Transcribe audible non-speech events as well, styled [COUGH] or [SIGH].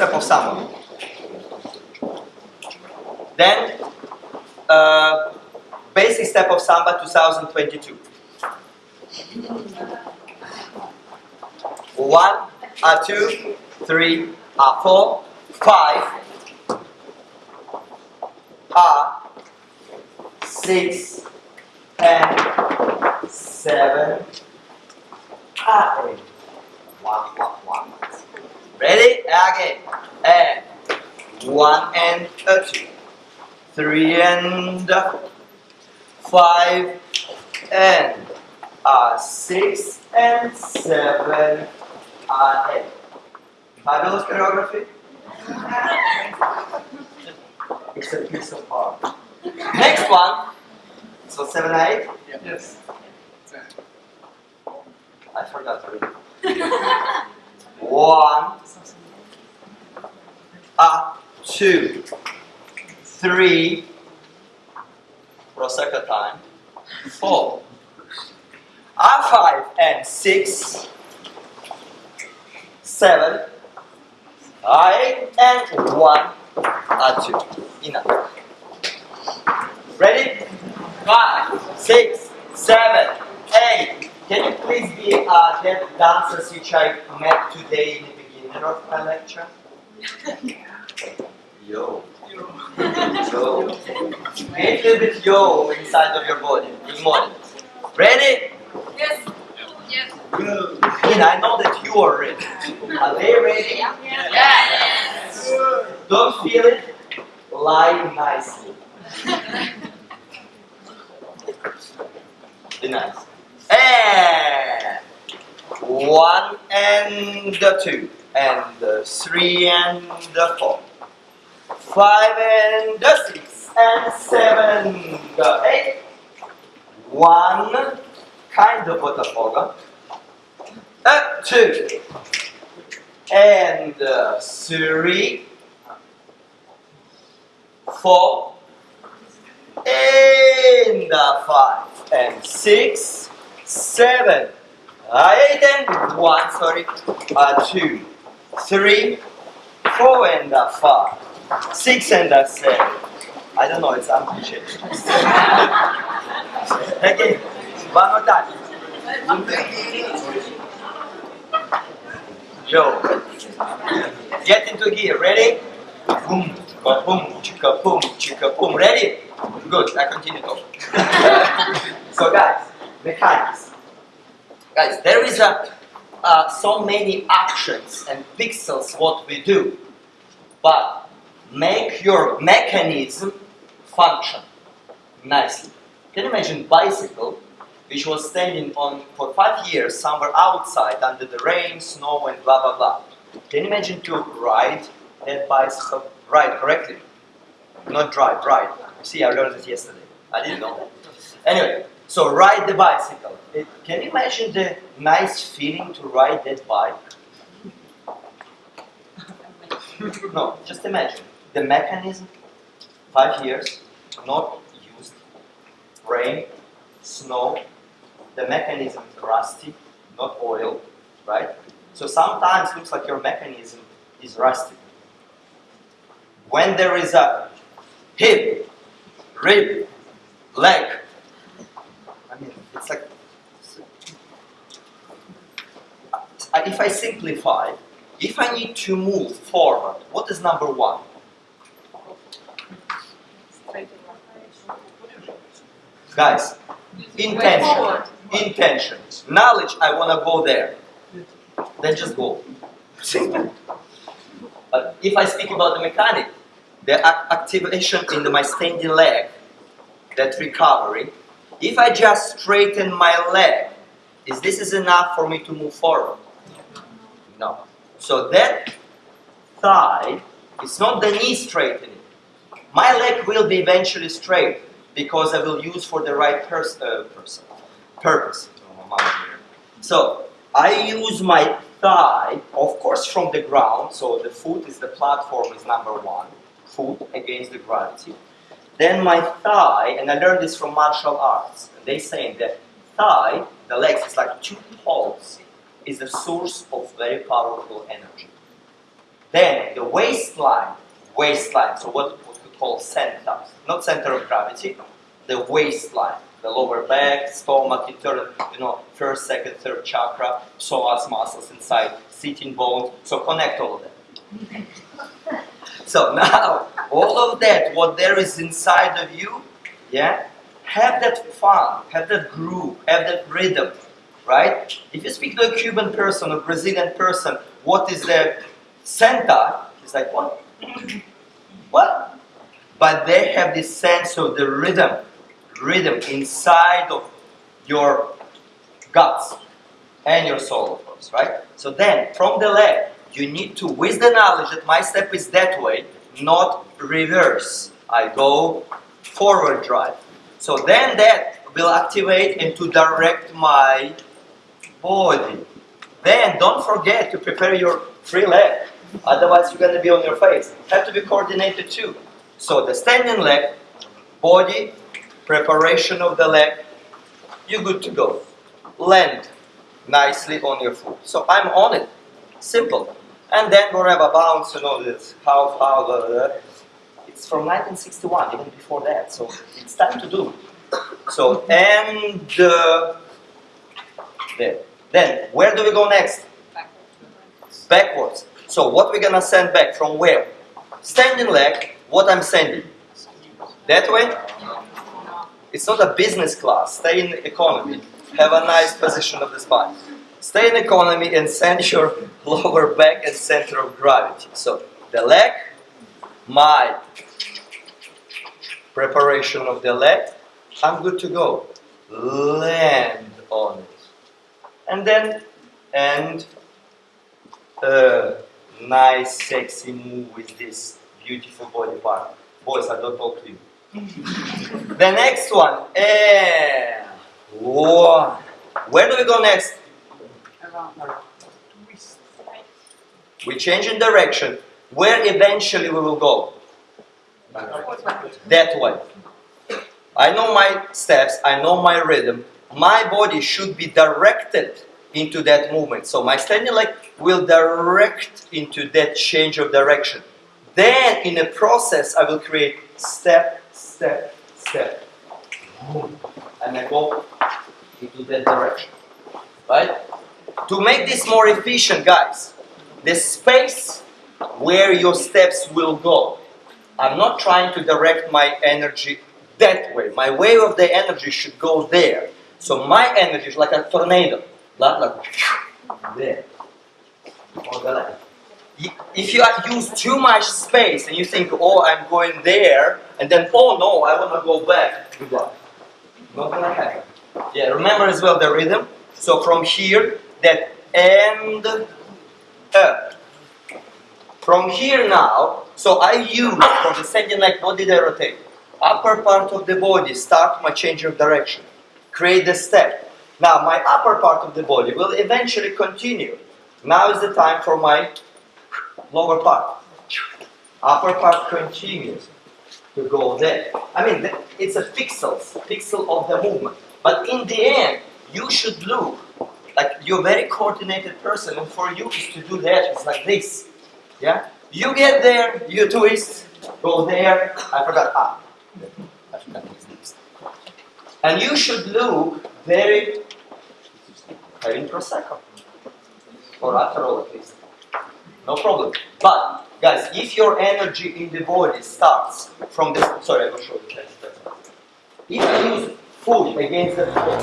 step of samba. Then, uh, basic step of samba 2022. One, a two, three, a four, five, a six, and seven, a eight. One, one, one. Ready? Again. And one and a two, three and a five, and a six and seven, and eight. Fabulous choreography. [LAUGHS] It's a piece of art. Next one. So seven, eight. Yes. I forgot already. [LAUGHS] One, a two, three, for a second time, four, a five and six, seven, eight and one, a two. Enough. Ready? Five, six, seven, eight. Can you please be uh, that dancers which I met today in the beginning of my lecture? Yo. Yo. Make a little bit yo inside of your body. Good morning. Ready? Yes. Yes. Nina, I know that you are ready. Are they ready? Yeah. Yes. Don't feel it. Lie nicely. Be nice. And one and the two and the three and the four, five and the six and seven, the eight. One kind of Botafogo. Uh, two. And uh, three, four, and uh, five, and six, seven, uh, eight, and one, sorry, uh, two, three, four, and a five, six, and a seven. I don't know, it's ambitious. [LAUGHS] okay, one more time. Yo, get into gear. Ready? Boom, chicka, boom, chicka, boom, chicka, boom. Ready? Good. I continue talking. [LAUGHS] so, guys, mechanics. Guys, there is a uh, so many actions and pixels what we do, but make your mechanism function nicely. Can you imagine bicycle which was standing on for five years somewhere outside under the rain, snow, and blah blah blah. Can you imagine to ride that bicycle? Ride correctly, not drive. Ride. See, I learned it yesterday. I didn't know. Anyway, so ride the bicycle. It, can you imagine the nice feeling to ride that bike? [LAUGHS] no, just imagine the mechanism. Five years, not used. Rain, snow, the mechanism is rusty, not oil, right? So sometimes it looks like your mechanism is rusty. When there is a hip, rib, leg, it's like, if I simplify, if I need to move forward, what is number one? Guys, intention. Intention. Knowledge, I want to go there. Then just go. Simple. But if I speak about the mechanic, the activation in the, my standing leg, that recovery, if I just straighten my leg, is this is enough for me to move forward? No. So that thigh, it's not the knee straightening. My leg will be eventually straight because I will use for the right pers- uh, person, purpose. So I use my thigh, of course, from the ground. So the foot is the platform is number one, foot against the gravity. Then my thigh, and I learned this from martial arts. They say that thigh, the legs, is like two poles, is the source of very powerful energy. Then the waistline, waistline, so what, what we call center, not center of gravity, the waistline, the lower back, stomach, internal, you know, first, second, third chakra, psoas muscles inside, sitting bones, so connect all of them. [LAUGHS] So now, all of that, what there is inside of you, yeah, have that fun, have that groove, have that rhythm, right? If you speak to a Cuban person, a Brazilian person, what is their center? It's like, what? What? But they have this sense of the rhythm, rhythm inside of your guts and your soul, of course, right? So then, from the leg, you need to, with the knowledge that my step is that way, not reverse. I go forward drive. So then that will activate and to direct my body. Then don't forget to prepare your free leg. Otherwise, you're going to be on your face. Have to be coordinated too. So the standing leg, body, preparation of the leg, you're good to go. Land nicely on your foot. So I'm on it. Simple. And then whatever bounce, you know, this how, how. It's from 1961, even before that. So it's time to do. So, and uh. Then, where do we go next? Backwards. Backwards. So, what we're gonna send back from where? Standing leg, what I'm sending? That way? It's not a business class. Stay in economy. Have a nice position of the spine. Stay in economy and your [LAUGHS] lower back and center of gravity. So, the leg, my preparation of the leg, I'm good to go. Land on it. And then, and a nice sexy move with this beautiful body part. Boys, I don't talk to you. [LAUGHS] the next one, and one. Where do we go next? We change in direction. Where eventually we will go? That way. I know my steps, I know my rhythm. My body should be directed into that movement. So my standing leg will direct into that change of direction. Then in the process, I will create step, step, step. And I go into that direction. Right? To make this more efficient, guys, the space where your steps will go. I'm not trying to direct my energy that way. My wave of the energy should go there. So my energy is like a tornado. Like, like there. If you use too much space and you think, oh, I'm going there, and then, oh no, I want to go back. Good luck. Not gonna happen. Yeah, remember as well the rhythm. So from here, that end up. Uh, from here now, so I use from the second leg body that rotate. Upper part of the body start my change of direction. Create the step. Now my upper part of the body will eventually continue. Now is the time for my lower part. Upper part continues to go there. I mean, it's a pixels, pixel of the movement. But in the end, you should look like you're a very coordinated person, and for you is to do that. It's like this. Yeah? You get there, you twist, go there. I forgot. Ah. I forgot. And you should look very having prosecco or Aperol at least. No problem. But guys, if your energy in the body starts from this, sorry, I will show you. If you use food against the floor,